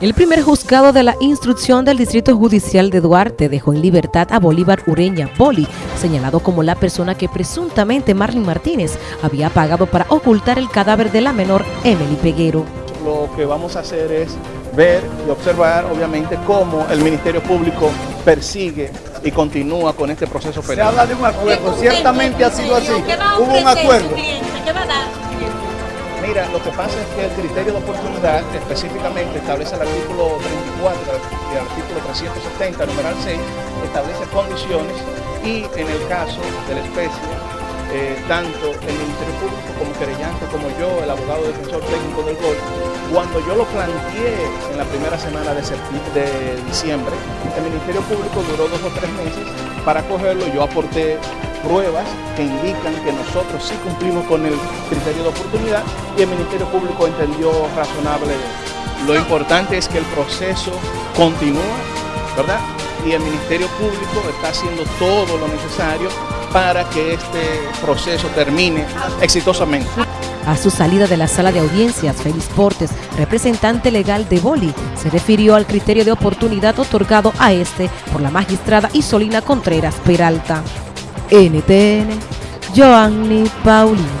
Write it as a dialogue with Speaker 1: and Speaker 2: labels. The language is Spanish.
Speaker 1: El primer juzgado de la instrucción del Distrito Judicial de Duarte dejó en libertad a Bolívar Ureña Boli, señalado como la persona que presuntamente Marlene Martínez había pagado para ocultar el cadáver de la menor Emily Peguero.
Speaker 2: Lo que vamos a hacer es ver y observar, obviamente, cómo el Ministerio Público persigue y continúa con este proceso penal.
Speaker 3: Se habla de un acuerdo, ciertamente ha sido así. Hubo un acuerdo.
Speaker 2: Mira, lo que pasa es que el criterio de oportunidad específicamente establece el artículo 34 y el artículo 370, numeral 6, establece condiciones y en el caso de la especie, eh, tanto el Ministerio Público como querellante, como yo, el abogado defensor técnico del GOL, cuando yo lo planteé en la primera semana de, de diciembre, el Ministerio Público duró dos o tres meses para cogerlo, yo aporté pruebas que indican que nosotros sí cumplimos con el criterio de oportunidad y el Ministerio Público entendió razonable. Lo importante es que el proceso continúa, ¿verdad? Y el Ministerio Público está haciendo todo lo necesario para que este proceso termine exitosamente.
Speaker 1: A su salida de la sala de audiencias, Félix Portes, representante legal de Boli, se refirió al criterio de oportunidad otorgado a este por la magistrada Isolina Contreras Peralta. NTN, Joanny Paulino.